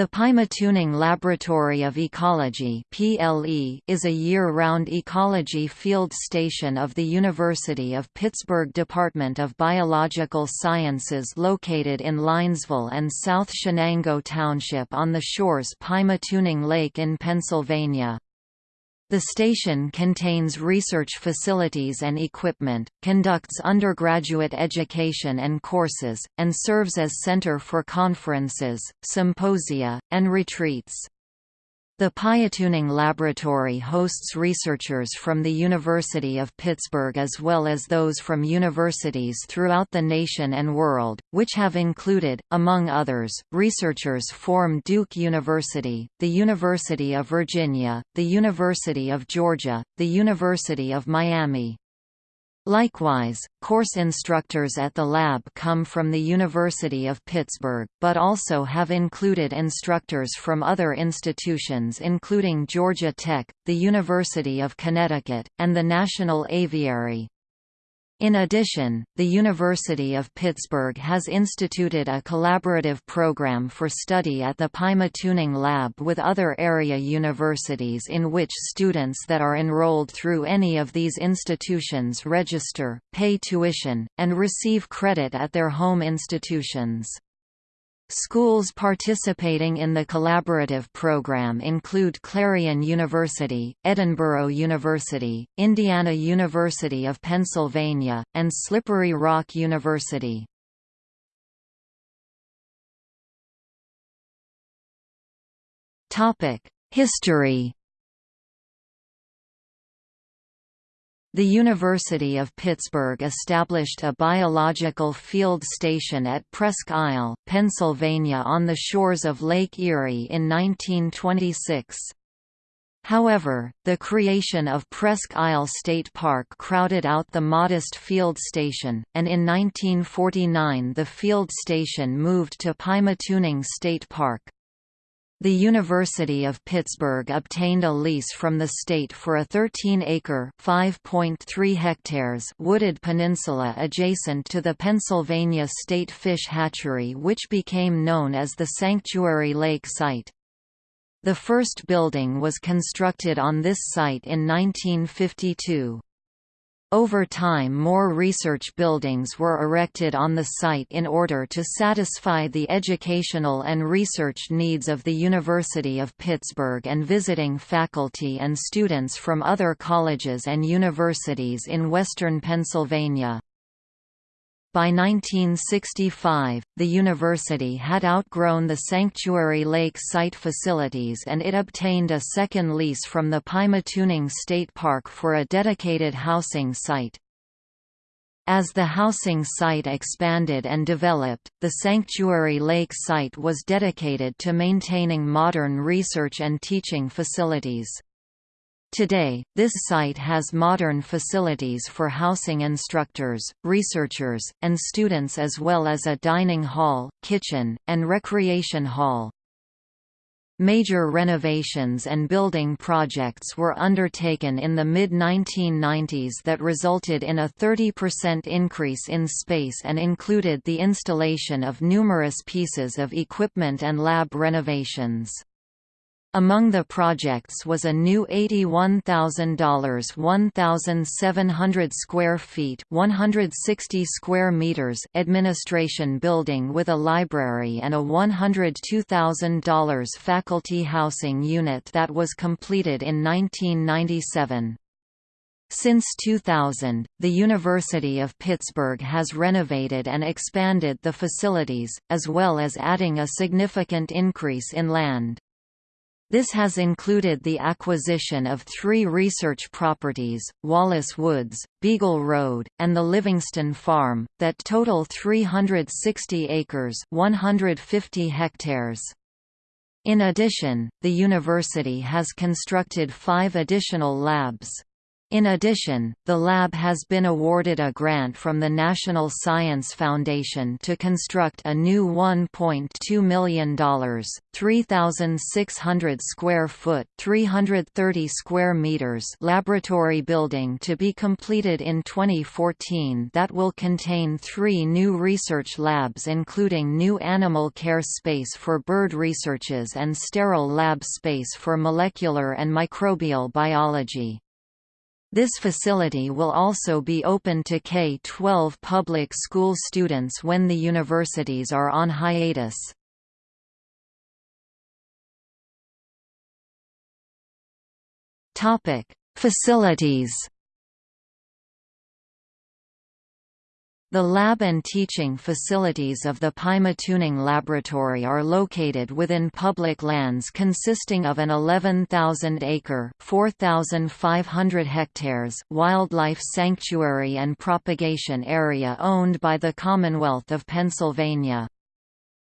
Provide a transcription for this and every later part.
The Pymatuning Laboratory of Ecology is a year-round ecology field station of the University of Pittsburgh Department of Biological Sciences located in Linesville and South Shenango Township on the shores Pymatuning Lake in Pennsylvania. The station contains research facilities and equipment, conducts undergraduate education and courses, and serves as center for conferences, symposia, and retreats. The Pymatuning Laboratory hosts researchers from the University of Pittsburgh as well as those from universities throughout the nation and world, which have included, among others, researchers from Duke University, the University of Virginia, the University of Georgia, the University of Miami, Likewise, course instructors at the lab come from the University of Pittsburgh, but also have included instructors from other institutions including Georgia Tech, the University of Connecticut, and the National Aviary. In addition, the University of Pittsburgh has instituted a collaborative program for study at the Pymatuning Lab with other area universities in which students that are enrolled through any of these institutions register, pay tuition, and receive credit at their home institutions. Schools participating in the collaborative program include Clarion University, Edinboro University, Indiana University of Pennsylvania, and Slippery Rock University. History The University of Pittsburgh established a biological field station at Presque Isle, Pennsylvania on the shores of Lake Erie in 1926. However, the creation of Presque Isle State Park crowded out the modest field station, and in 1949 the field station moved to Pymatuning State Park. The University of Pittsburgh obtained a lease from the state for a 13-acre (5.3 hectares) wooded peninsula adjacent to the Pennsylvania State Fish Hatchery which became known as the Sanctuary Lake Site. The first building was constructed on this site in 1952. Over time more research buildings were erected on the site in order to satisfy the educational and research needs of the University of Pittsburgh and visiting faculty and students from other colleges and universities in western Pennsylvania. By 1965, the university had outgrown the Sanctuary Lake site facilities and it obtained a second lease from the Pymatuning State Park for a dedicated housing site. As the housing site expanded and developed, the Sanctuary Lake site was dedicated to maintaining modern research and teaching facilities. Today, this site has modern facilities for housing instructors, researchers, and students as well as a dining hall, kitchen, and recreation hall. Major renovations and building projects were undertaken in the mid-1990s that resulted in a 30% increase in space and included the installation of numerous pieces of equipment and lab renovations. Among the projects was a new $81,000 1,700 square feet 160 square meters administration building with a library and a $102,000 faculty housing unit that was completed in 1997. Since 2000, the University of Pittsburgh has renovated and expanded the facilities, as well as adding a significant increase in land. This has included the acquisition of three research properties, Wallace Woods, Beagle Road, and the Livingston Farm, that total 360 acres 150 hectares. In addition, the university has constructed five additional labs. In addition, the lab has been awarded a grant from the National Science Foundation to construct a new $1.2 million, 3,600 square foot 330 square meters laboratory building to be completed in 2014 that will contain three new research labs including new animal care space for bird researches and sterile lab space for molecular and microbial biology. This facility will also be open to K-12 public school students when the universities are on hiatus. Facilities The lab and teaching facilities of the Pymatuning Laboratory are located within public lands consisting of an 11,000-acre (4,500 hectares) wildlife sanctuary and propagation area owned by the Commonwealth of Pennsylvania.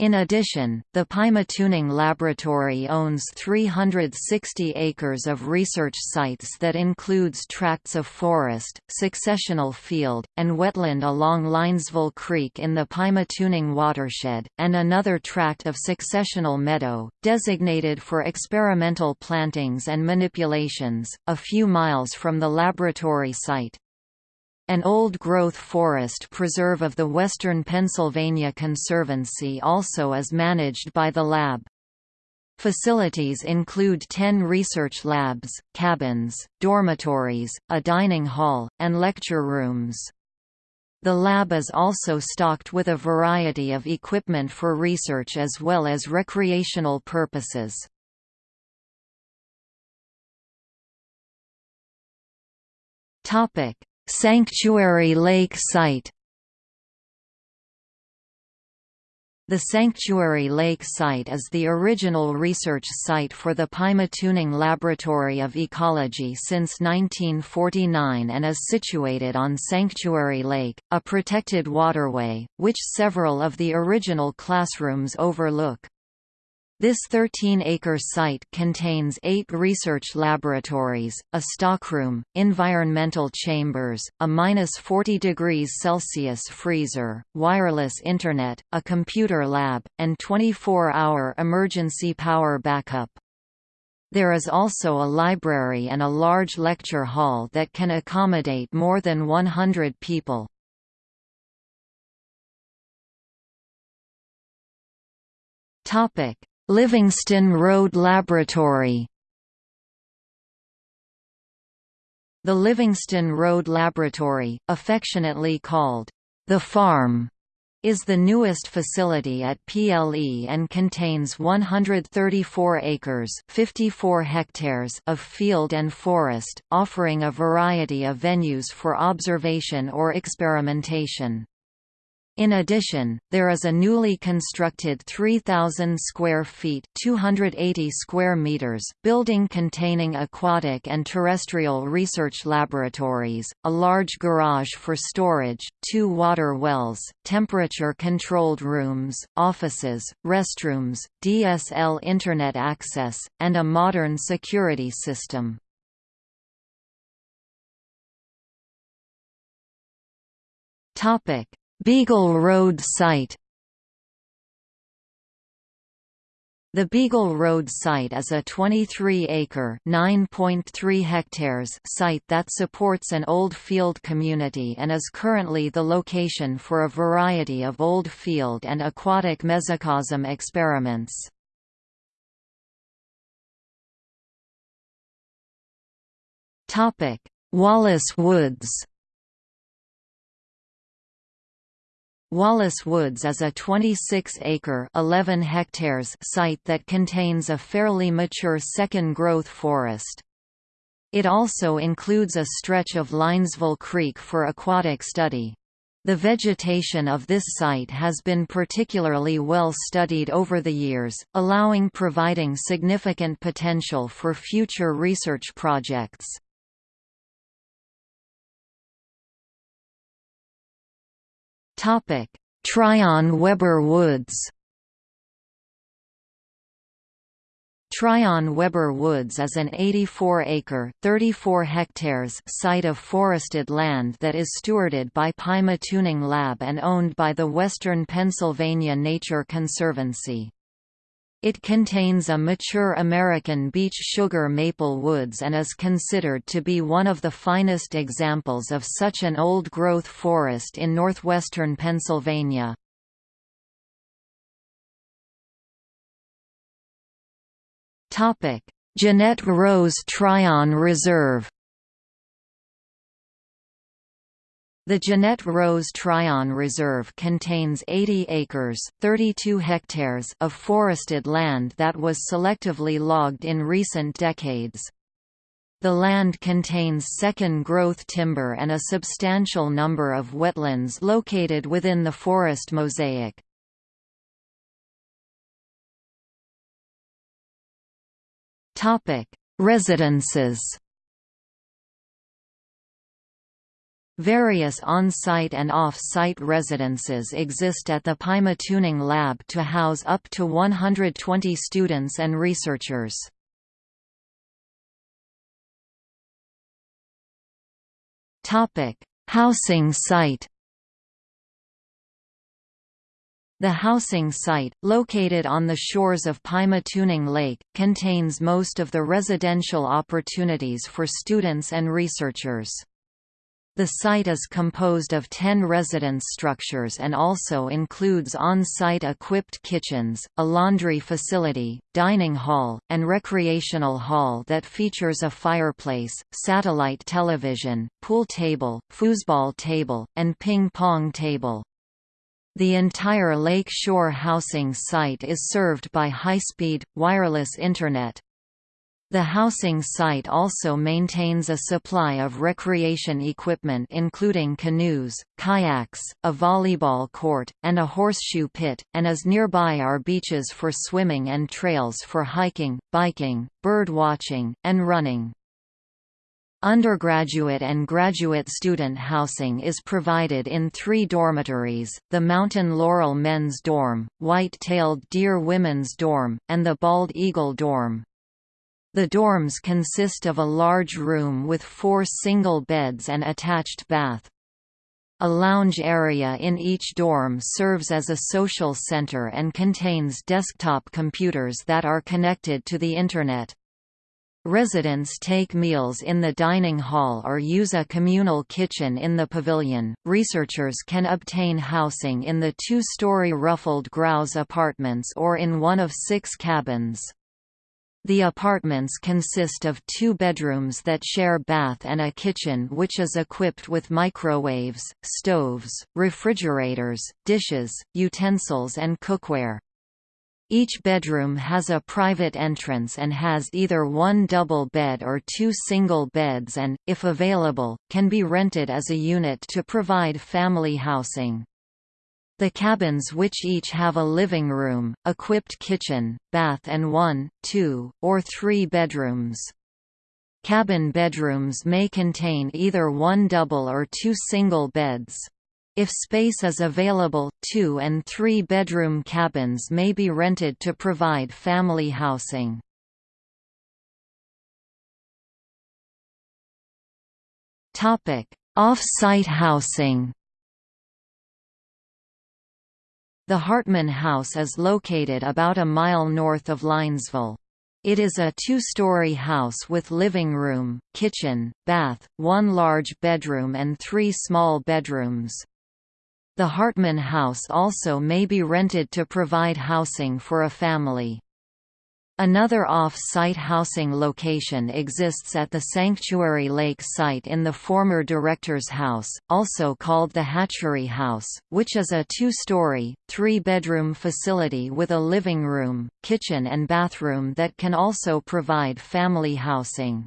In addition, the Pymatuning Laboratory owns 360 acres of research sites that includes tracts of forest, successional field, and wetland along Linesville Creek in the Pymatuning watershed, and another tract of successional meadow, designated for experimental plantings and manipulations, a few miles from the laboratory site. An old-growth forest preserve of the Western Pennsylvania Conservancy also is managed by the lab. Facilities include 10 research labs, cabins, dormitories, a dining hall, and lecture rooms. The lab is also stocked with a variety of equipment for research as well as recreational purposes. Topic: Sanctuary Lake Site The Sanctuary Lake Site is the original research site for the Pymatuning Laboratory of Ecology since 1949 and is situated on Sanctuary Lake, a protected waterway, which several of the original classrooms overlook. This 13-acre site contains eight research laboratories, a stockroom, environmental chambers, a minus 40 degrees Celsius freezer, wireless internet, a computer lab, and 24-hour emergency power backup. There is also a library and a large lecture hall that can accommodate more than 100 people. Topic Livingston Road Laboratory The Livingston Road Laboratory, affectionately called the Farm, is the newest facility at PLE and contains 134 acres 54 hectares of field and forest, offering a variety of venues for observation or experimentation. In addition, there is a newly constructed 3,000 square feet 280 square meters building containing aquatic and terrestrial research laboratories, a large garage for storage, two water wells, temperature-controlled rooms, offices, restrooms, DSL Internet access, and a modern security system. Topic Beagle Road site The Beagle Road site is a 23-acre (9.3 hectares) site that supports an old field community and is currently the location for a variety of old field and aquatic mesocosm experiments. Wallace Woods Wallace Woods is a 26-acre (11 hectares) site that contains a fairly mature second-growth forest. It also includes a stretch of Linesville Creek for aquatic study. The vegetation of this site has been particularly well studied over the years, allowing providing significant potential for future research projects. Topic: Tryon Weber Woods. Tryon Weber Woods is an 84-acre (34 hectares) site of forested land that is stewarded by Pymatuning Lab and owned by the Western Pennsylvania Nature Conservancy. It contains a mature American beech sugar maple woods and is considered to be one of the finest examples of such an old-growth forest in northwestern Pennsylvania. Jeanette Rose Tryon Reserve. The Jeanette Rose Tryon Reserve contains 80 acres 32 hectares of forested land that was selectively logged in recent decades. The land contains second-growth timber and a substantial number of wetlands located within the forest mosaic. Residences. Various on-site and off-site residences exist at the Pymatuning Lab to house up to 120 students and researchers. Housing site. The housing site, located on the shores of Pymatuning Lake, contains most of the residential opportunities for students and researchers. The site is composed of 10 residence structures and also includes on-site equipped kitchens, a laundry facility, dining hall, and recreational hall that features a fireplace, satellite television, pool table, foosball table, and ping-pong table. The entire Lake Shore housing site is served by high-speed, wireless Internet. The housing site also maintains a supply of recreation equipment including canoes, kayaks, a volleyball court, and a horseshoe pit, and as nearby are beaches for swimming and trails for hiking, biking, bird watching, and running. Undergraduate and graduate student housing is provided in three dormitories, the Mountain Laurel Men's Dorm, White-tailed Deer Women's Dorm, and the Bald Eagle Dorm. The dorms consist of a large room with four single beds and attached bath. A lounge area in each dorm serves as a social center and contains desktop computers that are connected to the Internet. Residents take meals in the dining hall or use a communal kitchen in the pavilion. Researchers can obtain housing in the two story ruffled grouse apartments or in one of six cabins. The apartments consist of two bedrooms that share bath and a kitchen which is equipped with microwaves, stoves, refrigerators, dishes, utensils and cookware. Each bedroom has a private entrance and has either one double bed or two single beds and, if available, can be rented as a unit to provide family housing. The cabins which each have a living room, equipped kitchen, bath and one, two, or three bedrooms. Cabin bedrooms may contain either one double or two single beds. If space is available, two- and three-bedroom cabins may be rented to provide family housing. Off-site housing The Hartman House is located about a mile north of Linesville. It is a two-story house with living room, kitchen, bath, one large bedroom and three small bedrooms. The Hartman House also may be rented to provide housing for a family. Another off-site housing location exists at the Sanctuary Lake site in the former Director's House, also called the Hatchery House, which is a two-story, three-bedroom facility with a living room, kitchen and bathroom that can also provide family housing.